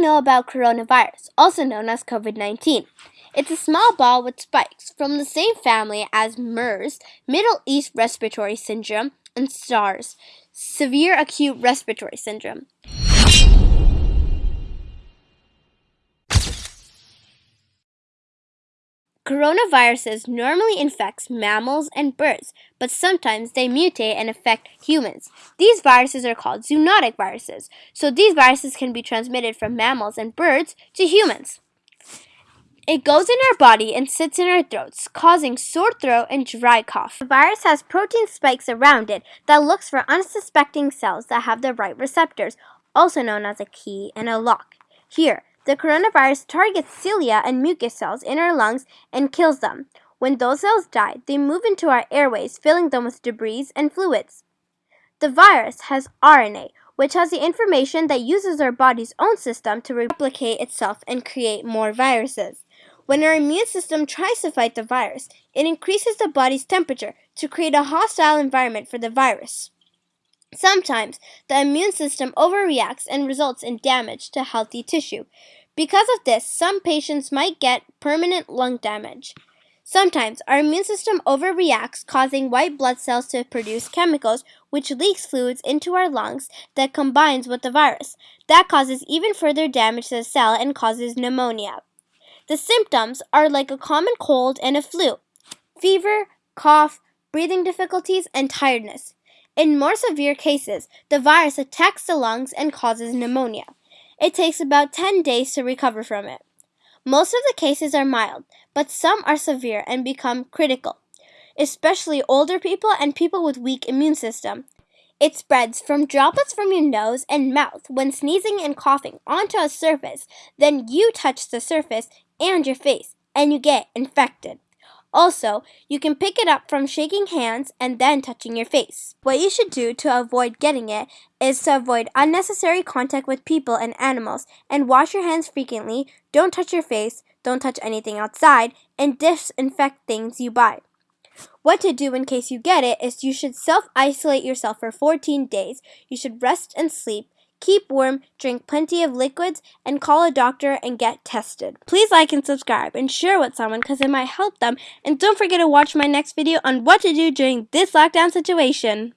know about coronavirus, also known as COVID 19? It's a small ball with spikes from the same family as MERS, Middle East Respiratory Syndrome, and SARS, Severe Acute Respiratory Syndrome. Coronaviruses normally infect mammals and birds, but sometimes they mutate and affect humans. These viruses are called zoonotic viruses, so these viruses can be transmitted from mammals and birds to humans. It goes in our body and sits in our throats, causing sore throat and dry cough. The virus has protein spikes around it that looks for unsuspecting cells that have the right receptors, also known as a key and a lock. Here, the coronavirus targets cilia and mucus cells in our lungs and kills them. When those cells die, they move into our airways, filling them with debris and fluids. The virus has RNA, which has the information that uses our body's own system to replicate itself and create more viruses. When our immune system tries to fight the virus, it increases the body's temperature to create a hostile environment for the virus. Sometimes the immune system overreacts and results in damage to healthy tissue. Because of this, some patients might get permanent lung damage. Sometimes our immune system overreacts, causing white blood cells to produce chemicals which leaks fluids into our lungs that combines with the virus. That causes even further damage to the cell and causes pneumonia. The symptoms are like a common cold and a flu fever, cough, breathing difficulties, and tiredness. In more severe cases, the virus attacks the lungs and causes pneumonia. It takes about 10 days to recover from it. Most of the cases are mild, but some are severe and become critical, especially older people and people with weak immune system. It spreads from droplets from your nose and mouth when sneezing and coughing onto a surface, then you touch the surface and your face, and you get infected. Also, you can pick it up from shaking hands and then touching your face. What you should do to avoid getting it is to avoid unnecessary contact with people and animals and wash your hands frequently. Don't touch your face, don't touch anything outside, and disinfect things you buy. What to do in case you get it is you should self isolate yourself for 14 days. You should rest and sleep. Keep warm, drink plenty of liquids, and call a doctor and get tested. Please like and subscribe and share with someone because it might help them. And don't forget to watch my next video on what to do during this lockdown situation.